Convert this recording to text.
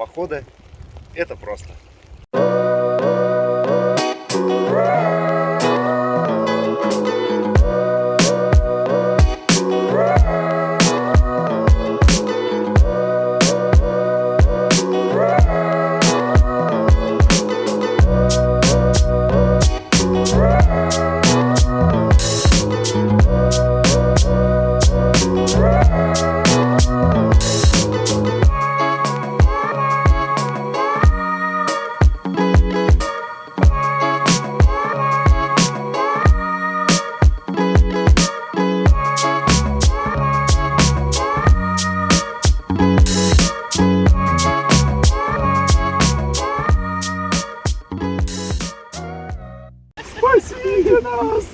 походы это просто. Спаси нас!